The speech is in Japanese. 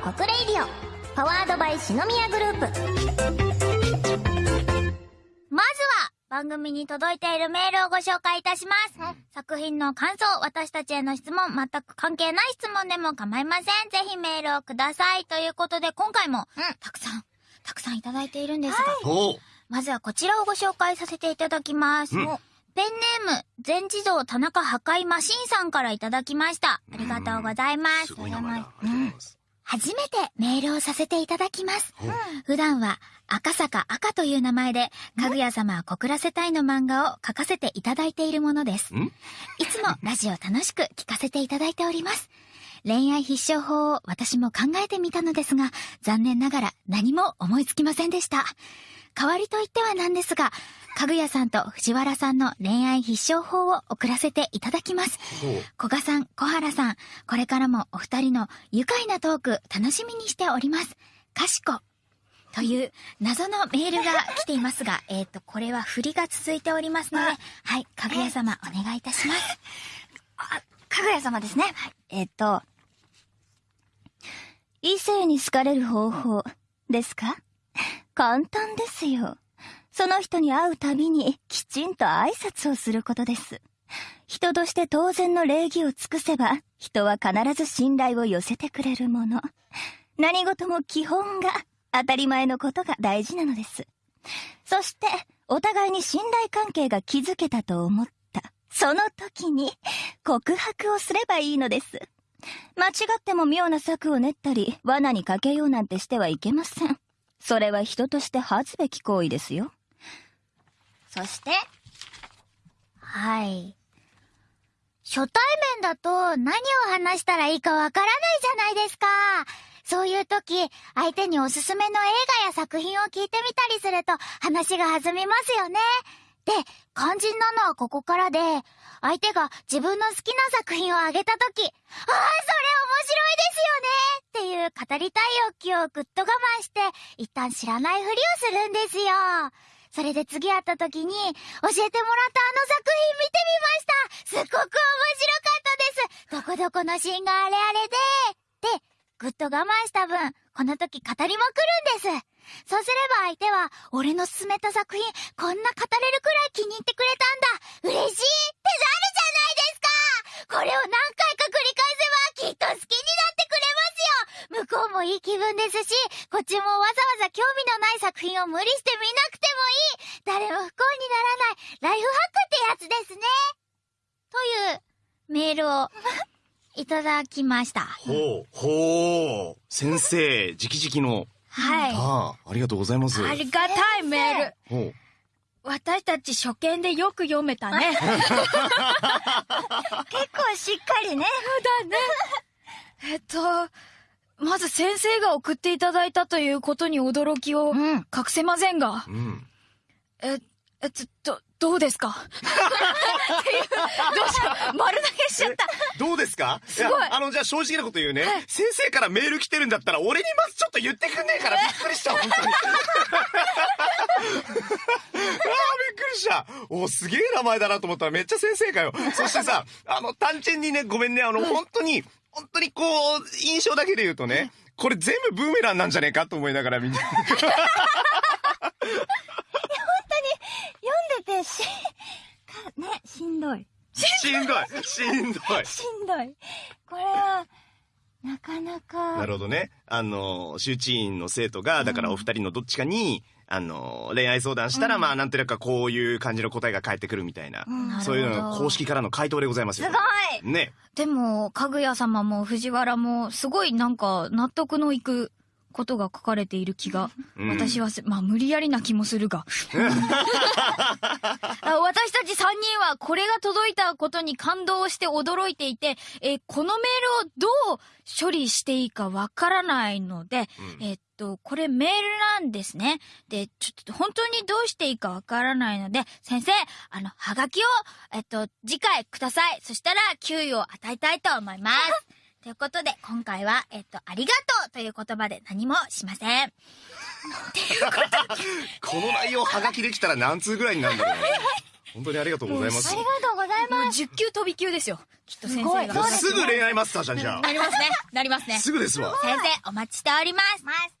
国 radio powered by 篠宮グループまずは番組に届いているメールをご紹介いたします、作品の感想私たちへの質問全く関係ない質問でも構いませんぜひメールをくださいということで今回もたくさんたくさんいただいているんですが、おうまずはこちらをご紹介させていただきます。うんペンネーム、全自動田中破壊マシンさんからいただきました。ありがとうございます。すごい名前だ。ありがとうございます。初めてメールをさせていただきますうん。普段は赤坂赤という名前で、かぐや様は告らせたいの漫画を書かせていただいているものです。ん？いつもラジオ楽しく聞かせていただいております。恋愛必勝法を私も考えてみたのですが、残念ながら何も思いつきませんでした。代わりと言ってはなんですが、かぐやさんと藤原さんの恋愛必勝法を送らせていただきます。古賀さん、小原さん、これからもお二人の愉快なトーク楽しみにしております。かしこ。という謎のメールが来ていますが、えっ、と、これは振りが続いておりますので、はい、かぐや様お願いいたします。あ、かぐや様ですね。えっと、異性に好かれる方法ですか？簡単ですよ。その人に会うたびにきちんと挨拶をすることです。人として当然の礼儀を尽くせば、人は必ず信頼を寄せてくれるもの。何事も基本が当たり前のことが大事なのです。そして、お互いに信頼関係が築けたと思った。その時に、告白をすればいいのです。間違っても妙な策を練ったり、罠にかけようなんてしてはいけません。それは人として恥ずべき行為ですよ。そして、はい。初対面だと何を話したらいいかわからないじゃないですか。そういう時、相手におすすめの映画や作品を聞いてみたりすると話が弾みますよね。で、肝心なのはここからで、相手が自分の好きな作品をあげた時、ああ、それ面白いですよねっていう語りたい欲求をぐっと我慢して、一旦知らないふりをするんですよ。それで次会った時に、教えてもらったあの作品見てみましたすっごく面白かったですどこどこのシーンがあれあれで、で、ぐっと我慢した分、この時語りまくるんです。そうすれば相手は、俺の勧めた作品、こんな語れるくらい気に入ってくれたんだ。嬉しいってなるじゃないですか。これを何回か繰り返せば、きっと好きになってくれますよ。向こうもいい気分ですし、こっちもわざわざ興味のない作品を無理して見なくてもいい。誰も不幸にならないライフハックってやつですね。というメールをいただきました。ほう、ほう。先生、直々の。はい。ああ、ありがとうございます。ありがたいメール。ほう。私たち初見でよく読めたね。結構しっかりね。えっと、まず先生が送っていただいたということに驚きをうん。隠せませんが、うん。え、え、ちょ、ど、どうですか？っていう、どうしよう、丸投げしちゃった。どうですか？すごいやあの、じゃあ正直なこと言うね。先生からメール来てるんだったら、俺にまずちょっと言ってくんねえから、びっくりした、本当に。ああ、びっくりした。おすげえ名前だなと思ったらめっちゃ先生かよ。そしてさ、あの、単純にね、ごめんね、あの、本当に、本当にこう、印象だけで言うとね、これ全部ブーメランなんじゃねえかと思いながらみんな。読んでてし、か、ね、しんどい。しんどい、しんどい。しんどい。これは、なかなか。なるほどね。あの、周知員の生徒が、だからお二人のどっちかに、あの、恋愛相談したら、まあ、なんとなくこういう感じの答えが返ってくるみたいな、うんそういうのが公式からの回答でございますよ。すごいね。でも、かぐや様も藤原も、すごいなんか納得のいくことが書かれている気が、うん私はせ、まあ無理やりな気もするが。あ私たち3人はこれが届いたことに感動して驚いていて、えーこのメールをどう処理していいかわからないので、うんえっと、これメールなんですね。で、ちょっと本当にどうしていいかわからないので、先生、あの、はがきを、えっと、次回ください。そしたら、給与を与えたいと思います。ということで、今回は、えっと、ありがとうという言葉で何もしません。この内容はがきできたら何通ぐらいになるんだろうね。本当にありがとうございますあり。がとうございもうます。10級飛び級ですよ。きっと先生が。すごいすぐ恋愛マスターじゃん、じゃなりますね。なりますあ。ね。すぐですわ。先生、お待ちしております。